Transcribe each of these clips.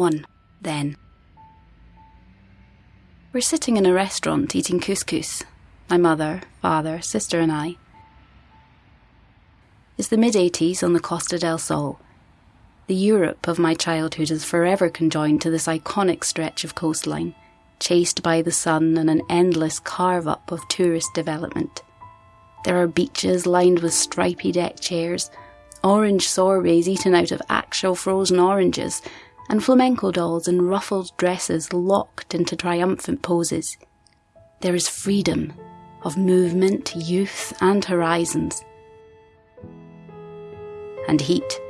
1. Then. We're sitting in a restaurant eating couscous. My mother, father, sister, and I. It's the mid 80s on the Costa del Sol. The Europe of my childhood is forever conjoined to this iconic stretch of coastline, chased by the sun and an endless carve up of tourist development. There are beaches lined with stripy deck chairs, orange sorbets eaten out of actual frozen oranges, and flamenco dolls in ruffled dresses locked into triumphant poses. There is freedom of movement, youth, and horizons. And heat.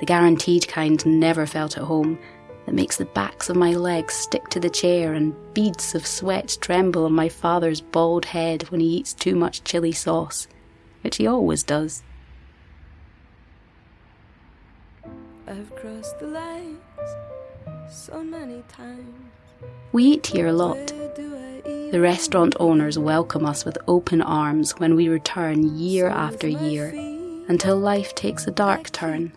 The guaranteed kind never felt at home, that makes the backs of my legs stick to the chair and beads of sweat tremble on my father's bald head when he eats too much chili sauce, which he always does. I've crossed the lines so many times. We eat here a lot. The restaurant owners welcome us with open arms when we return year after year until life takes a dark turn.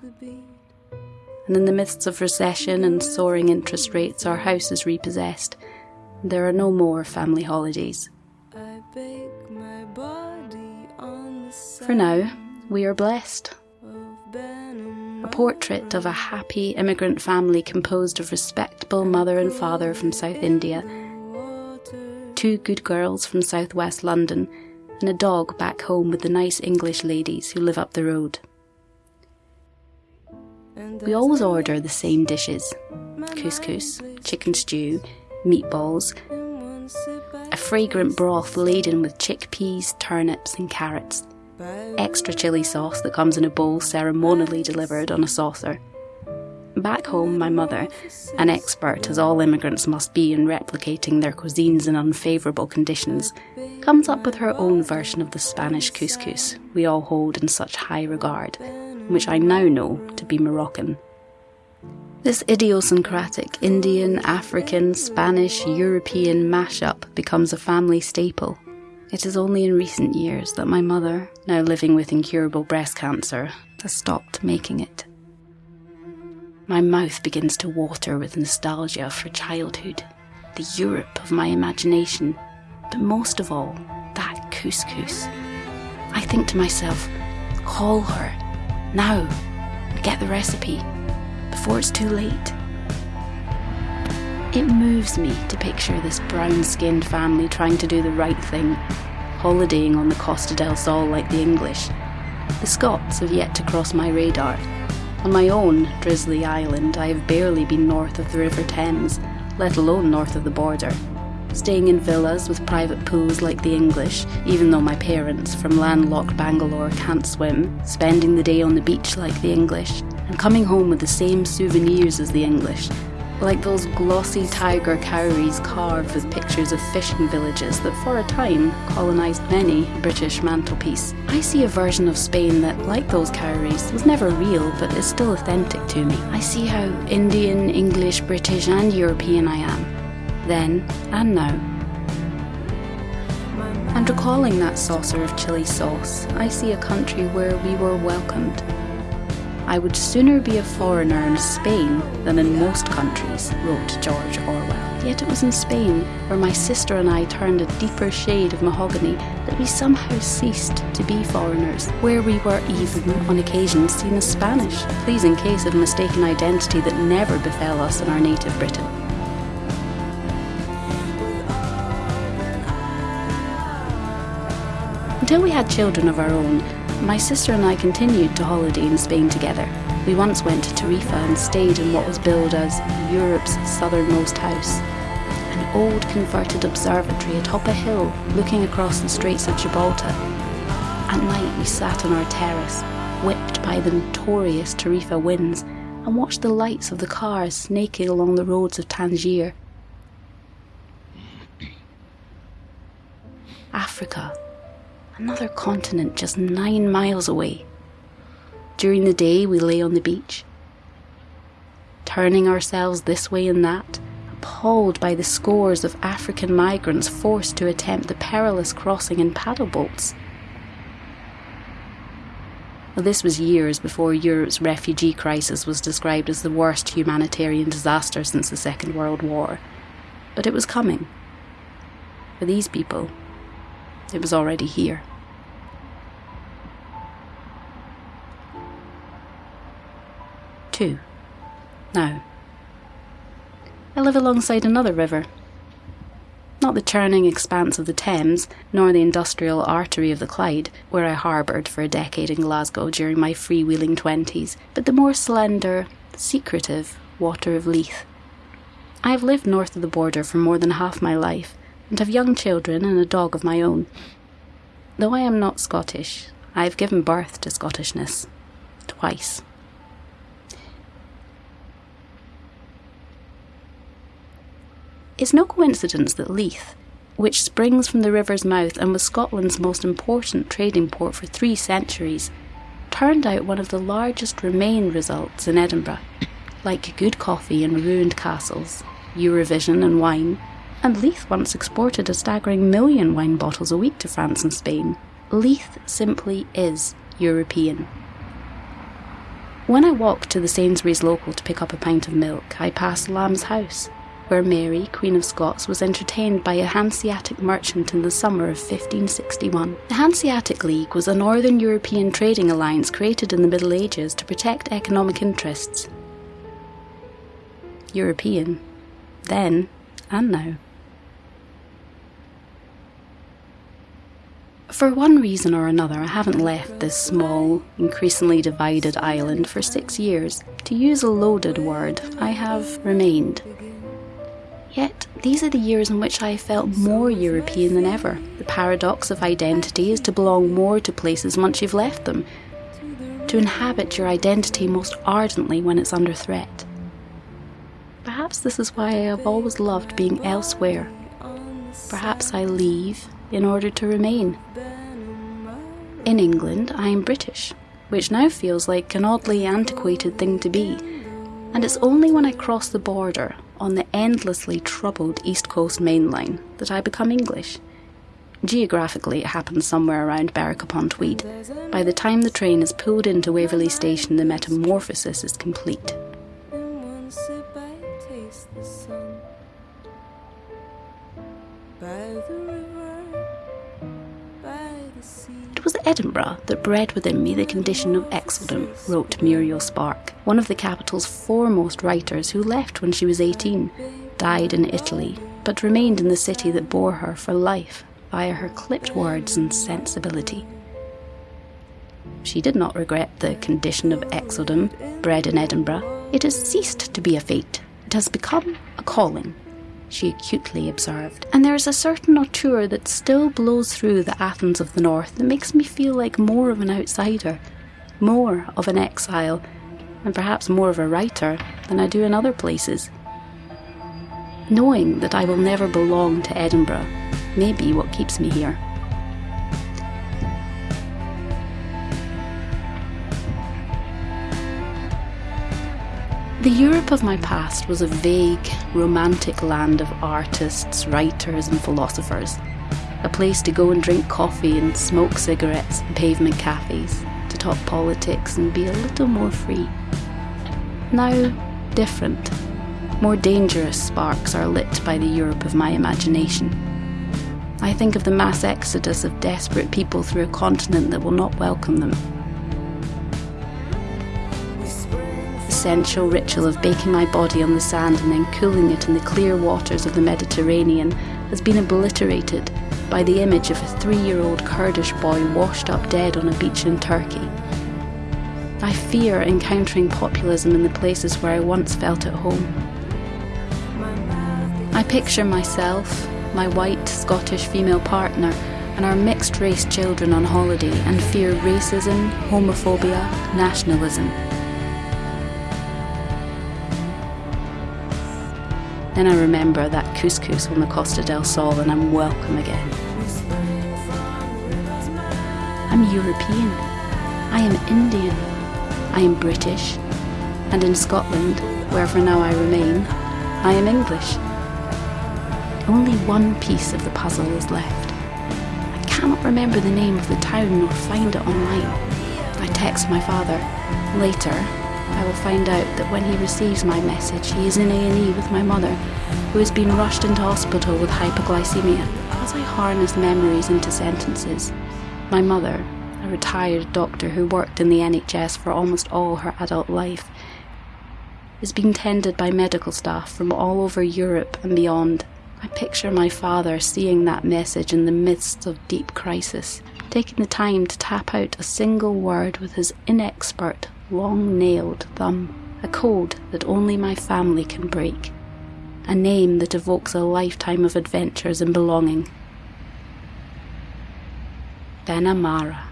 And in the midst of recession and soaring interest rates, our house is repossessed. There are no more family holidays. For now, we are blessed portrait of a happy immigrant family composed of respectable mother and father from South India, two good girls from southwest London, and a dog back home with the nice English ladies who live up the road. We always order the same dishes couscous, chicken stew, meatballs, a fragrant broth laden with chickpeas, turnips, and carrots extra chili sauce that comes in a bowl ceremonially delivered on a saucer. Back home, my mother, an expert as all immigrants must be in replicating their cuisines in unfavourable conditions, comes up with her own version of the Spanish couscous we all hold in such high regard, which I now know to be Moroccan. This idiosyncratic Indian, African, Spanish, European mashup becomes a family staple it is only in recent years that my mother, now living with incurable breast cancer, has stopped making it. My mouth begins to water with nostalgia for childhood, the Europe of my imagination, but most of all, that couscous. I think to myself, call her, now, and get the recipe, before it's too late. It moves me to picture this brown skinned family trying to do the right thing, holidaying on the Costa del Sol like the English. The Scots have yet to cross my radar. On my own drizzly island, I have barely been north of the River Thames, let alone north of the border. Staying in villas with private pools like the English, even though my parents from landlocked Bangalore can't swim, spending the day on the beach like the English, and coming home with the same souvenirs as the English, like those glossy tiger cowries carved with pictures of fishing villages that for a time colonised many British mantelpiece. I see a version of Spain that, like those cowries, was never real but is still authentic to me. I see how Indian, English, British, and European I am, then and now. And recalling that saucer of chili sauce, I see a country where we were welcomed I would sooner be a foreigner in Spain than in most countries, wrote George Orwell. Yet it was in Spain, where my sister and I turned a deeper shade of mahogany, that we somehow ceased to be foreigners, where we were even, on occasion, seen as Spanish, pleasing case of mistaken identity that never befell us in our native Britain. Until we had children of our own, my sister and I continued to holiday in Spain together. We once went to Tarifa and stayed in what was billed as Europe's southernmost house. An old converted observatory atop a hill looking across the Straits of Gibraltar. At night we sat on our terrace, whipped by the notorious Tarifa winds, and watched the lights of the cars snaking along the roads of Tangier. Another continent just nine miles away. During the day, we lay on the beach, turning ourselves this way and that, appalled by the scores of African migrants forced to attempt the perilous crossing in paddle boats. Well, this was years before Europe's refugee crisis was described as the worst humanitarian disaster since the Second World War. But it was coming. For these people, it was already here. Two. Now, I live alongside another river. Not the churning expanse of the Thames, nor the industrial artery of the Clyde, where I harboured for a decade in Glasgow during my freewheeling twenties, but the more slender, secretive water of Leith. I have lived north of the border for more than half my life, and have young children and a dog of my own. Though I am not Scottish, I have given birth to Scottishness. Twice. It's no coincidence that Leith, which springs from the river's mouth and was Scotland's most important trading port for three centuries, turned out one of the largest Remain results in Edinburgh. Like good coffee and ruined castles, Eurovision and wine, and Leith once exported a staggering million wine bottles a week to France and Spain. Leith simply is European. When I walked to the Sainsbury's local to pick up a pint of milk, I passed Lamb's house, where Mary, Queen of Scots, was entertained by a Hanseatic merchant in the summer of 1561. The Hanseatic League was a Northern European trading alliance created in the Middle Ages to protect economic interests. European, then and now. For one reason or another, I haven't left this small, increasingly divided island for six years. To use a loaded word, I have remained. Yet, these are the years in which I felt more European than ever. The paradox of identity is to belong more to places once you've left them, to inhabit your identity most ardently when it's under threat. Perhaps this is why I have always loved being elsewhere. Perhaps I leave in order to remain. In England, I am British, which now feels like an oddly antiquated thing to be, and it's only when I cross the border on the endlessly troubled East Coast Main Line that I become English. Geographically, it happens somewhere around Berwick upon Tweed. By the time the train is pulled into Waverley Station, the metamorphosis is complete. It was Edinburgh that bred within me the condition of exiledom, wrote Muriel Spark, one of the capital's foremost writers who left when she was 18, died in Italy, but remained in the city that bore her for life via her clipped words and sensibility. She did not regret the condition of exiledom, bred in Edinburgh. It has ceased to be a fate. It has become a calling she acutely observed. And there is a certain hauteur that still blows through the Athens of the North that makes me feel like more of an outsider, more of an exile, and perhaps more of a writer than I do in other places. Knowing that I will never belong to Edinburgh may be what keeps me here. The Europe of my past was a vague, romantic land of artists, writers, and philosophers. A place to go and drink coffee and smoke cigarettes in pavement cafes, to talk politics and be a little more free. Now, different, more dangerous sparks are lit by the Europe of my imagination. I think of the mass exodus of desperate people through a continent that will not welcome them essential ritual of baking my body on the sand and then cooling it in the clear waters of the Mediterranean has been obliterated by the image of a three year old Kurdish boy washed up dead on a beach in Turkey. I fear encountering populism in the places where I once felt at home. I picture myself, my white Scottish female partner, and our mixed race children on holiday and fear racism, homophobia, nationalism. Then I remember that couscous on the Costa del Sol and I'm welcome again. I'm European. I am Indian. I am British. And in Scotland, where for now I remain, I am English. Only one piece of the puzzle is left. I cannot remember the name of the town nor find it online. I text my father. Later, I will find out that when he receives my message, he is in A&E with my mother, who has been rushed into hospital with hypoglycemia. As I harness memories into sentences, my mother, a retired doctor who worked in the NHS for almost all her adult life, is being tended by medical staff from all over Europe and beyond. I picture my father seeing that message in the midst of deep crisis, taking the time to tap out a single word with his inexpert, long nailed thumb, a code that only my family can break, a name that evokes a lifetime of adventures and belonging. Benamara.